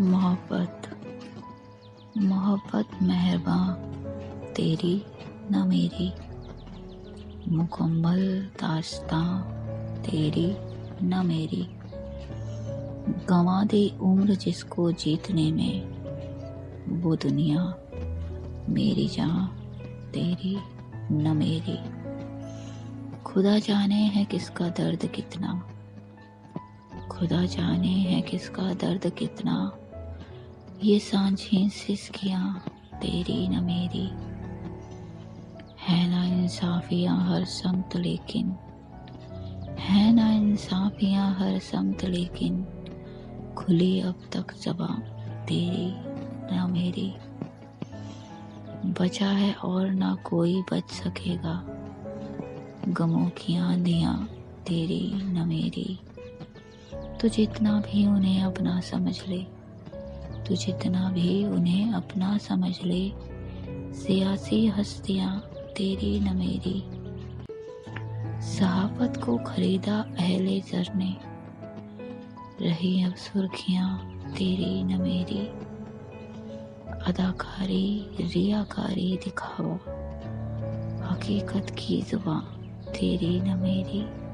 मोहब्बत मोहब्बत मेहरबान तेरी न मेरी। मुकम्मल दास्तां, तेरी न मेरी। गंवा दे उम्र जिसको जीतने में, वो दुनिया मेरी जहाँ तेरी न मेरी। खुदा जाने है किसका दर्द कितना, खुदा जाने है किसका दर्द कितना। ये सांझी सिसकियाँ तेरी न मेरी। है ना इंसाफियाँ हर समत लेकिन, है ना इंसाफियाँ हर समत लेकिन, खुली अब तक जबा तेरी न मेरी। बचा है और ना कोई बच सकेगा, गमों की आंधियाँ तेरी न मेरी। तो जितना भी उन्हें अपना समझ ले तो जितना भी उन्हें अपना समझ ले। सियासी हस्तियाँ, तेरी न मेरी। सहाफत को खरीदा अहले जर ने। रही अब सुर्खियाँ, तेरी न मेरी। अदाकारी, रियाकारी दिखावा हकीकत की ज़ुबान, तेरी न मेरी।